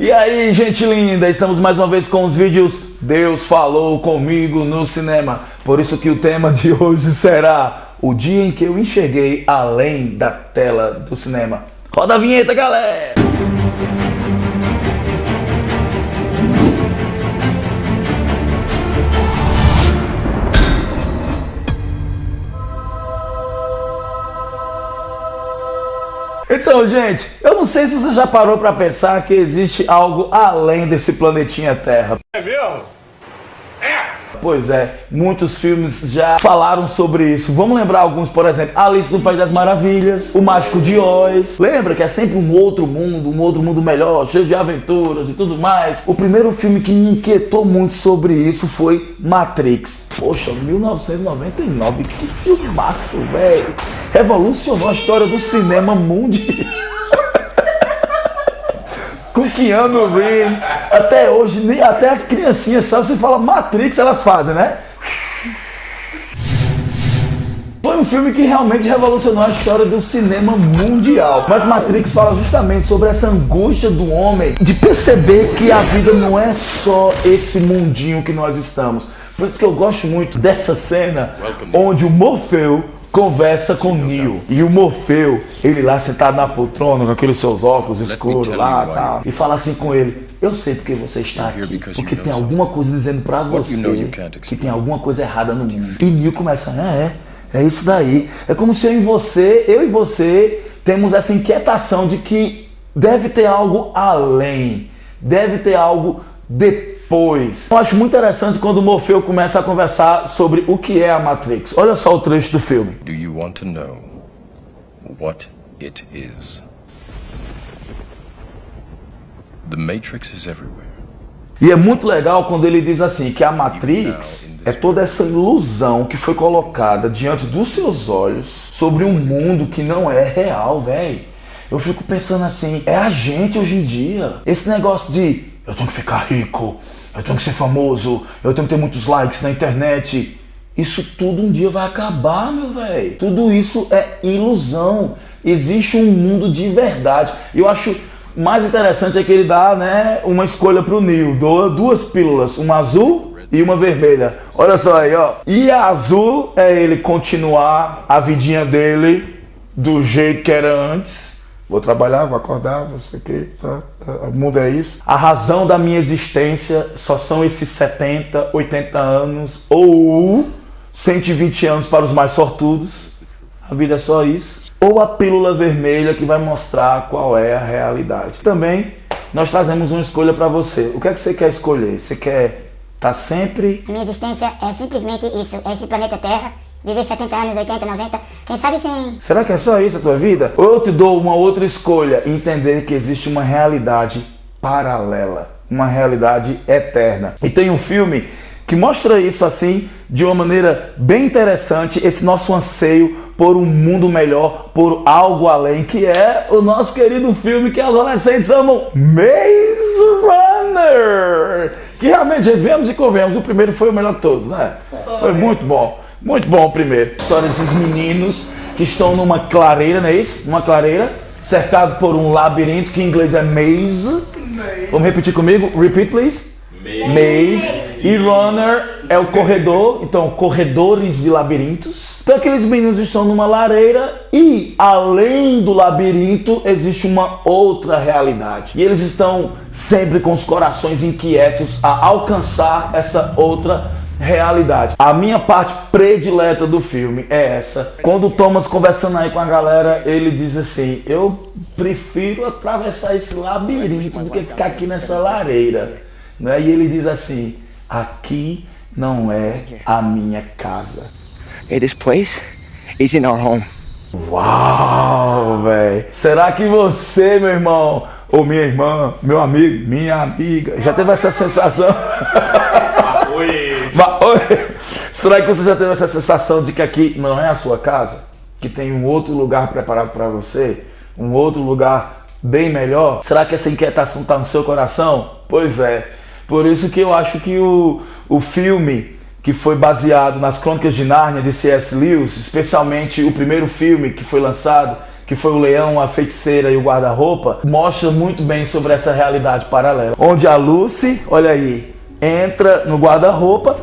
E aí, gente linda, estamos mais uma vez com os vídeos Deus falou comigo no cinema. Por isso que o tema de hoje será o dia em que eu enxerguei além da tela do cinema. Roda a vinheta, galera! Então, gente, eu não sei se você já parou para pensar que existe algo além desse planetinha Terra. É mesmo? É! Pois é, muitos filmes já falaram sobre isso. Vamos lembrar alguns, por exemplo, Alice no País das Maravilhas, O Mágico de Oz. Lembra que é sempre um outro mundo, um outro mundo melhor, cheio de aventuras e tudo mais. O primeiro filme que me inquietou muito sobre isso foi Matrix. Poxa, 1999, que filmaço, velho. Revolucionou a história do cinema mundial com Keanu Reeves. Até hoje, nem até as criancinhas, sabe? Você fala Matrix, elas fazem, né? Foi um filme que realmente revolucionou a história do cinema mundial. Mas Matrix fala justamente sobre essa angústia do homem de perceber que a vida não é só esse mundinho que nós estamos. Por isso que eu gosto muito dessa cena onde o Morfeu conversa com Neo. E o Morfeu, ele lá sentado na poltrona, com aqueles seus óculos escuros lá e tal, e fala assim com ele: Eu sei porque você está aqui, porque tem alguma coisa dizendo para você que tem alguma coisa errada no mundo. E Neo começa: É, é, é isso daí. É como se eu e você, eu e você, temos essa inquietação de que deve ter algo além, deve ter algo depois depois. Eu acho muito interessante quando o Morfeu começa a conversar sobre o que é a Matrix. Olha só o trecho do filme. Do you want to know what it is? The Matrix is everywhere. E é muito legal quando ele diz assim que a Matrix é toda essa ilusão que foi colocada diante dos seus olhos sobre um mundo que não é real, velho. Eu fico pensando assim, é a gente hoje em dia. Esse negócio de eu tenho que ficar rico, eu tenho que ser famoso, eu tenho que ter muitos likes na internet. Isso tudo um dia vai acabar, meu velho. Tudo isso é ilusão. Existe um mundo de verdade. Eu acho mais interessante é que ele dá né, uma escolha para o Neo. Doa duas pílulas, uma azul e uma vermelha. Olha só aí, ó. E a azul é ele continuar a vidinha dele do jeito que era antes Vou trabalhar, vou acordar, vou sei o que, tá, tá, o mundo é isso. A razão da minha existência só são esses 70, 80 anos ou 120 anos para os mais sortudos. A vida é só isso. Ou a pílula vermelha que vai mostrar qual é a realidade. Também nós trazemos uma escolha para você. O que é que você quer escolher? Você quer estar tá sempre... A minha existência é simplesmente isso, é esse planeta Terra Viver 70 anos, 80, 90, quem sabe sem... Será que é só isso a tua vida? Ou eu te dou uma outra escolha, entender que existe uma realidade paralela, uma realidade eterna. E tem um filme que mostra isso assim de uma maneira bem interessante, esse nosso anseio por um mundo melhor, por algo além, que é o nosso querido filme que as adolescentes amam, Maze Runner! Que realmente, vemos e convemos, o primeiro foi o melhor de todos, né? Foi muito bom. Muito bom primeiro. História desses meninos que estão numa clareira, não é isso? Uma clareira, cercado por um labirinto que em inglês é maze. Vamos repetir comigo? Repeat, please. Maze. E runner é o corredor, então corredores e labirintos. Então aqueles meninos estão numa lareira e além do labirinto existe uma outra realidade. E eles estão sempre com os corações inquietos a alcançar essa outra realidade realidade. A minha parte predileta do filme é essa. Quando o Thomas conversando aí com a galera, ele diz assim: Eu prefiro atravessar esse labirinto do que ficar aqui nessa lareira. Né? E ele diz assim: Aqui não é a minha casa. Hey, this place is in our home. Uau, velho. Será que você, meu irmão, ou minha irmã, meu amigo, minha amiga, já teve essa sensação? Será que você já teve essa sensação de que aqui não é a sua casa? Que tem um outro lugar preparado para você? Um outro lugar bem melhor? Será que essa inquietação está no seu coração? Pois é. Por isso que eu acho que o, o filme que foi baseado nas Crônicas de Nárnia de C.S. Lewis, especialmente o primeiro filme que foi lançado, que foi o leão, a feiticeira e o guarda-roupa, mostra muito bem sobre essa realidade paralela. Onde a Lucy, olha aí, entra no guarda-roupa,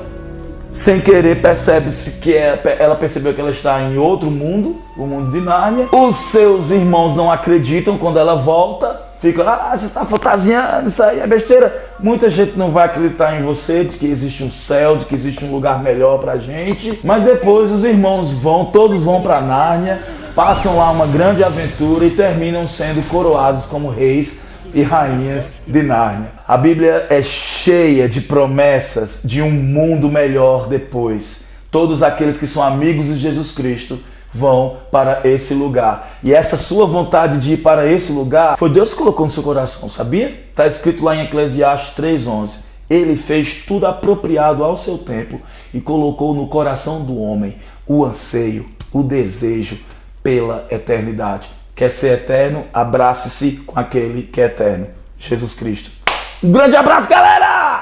sem querer percebe-se que é, ela percebeu que ela está em outro mundo, o mundo de Nárnia. Os seus irmãos não acreditam quando ela volta, ficam, ah, você está fantasiando, isso aí é besteira. Muita gente não vai acreditar em você, de que existe um céu, de que existe um lugar melhor pra gente. Mas depois os irmãos vão, todos vão para Nárnia, passam lá uma grande aventura e terminam sendo coroados como reis e rainhas de Nárnia. A Bíblia é cheia de promessas de um mundo melhor depois. Todos aqueles que são amigos de Jesus Cristo vão para esse lugar. E essa sua vontade de ir para esse lugar foi Deus que colocou no seu coração, sabia? Está escrito lá em Eclesiastes 3:11. Ele fez tudo apropriado ao seu tempo e colocou no coração do homem o anseio, o desejo pela eternidade. Quer ser eterno? Abrace-se com aquele que é eterno, Jesus Cristo. Um grande abraço, galera!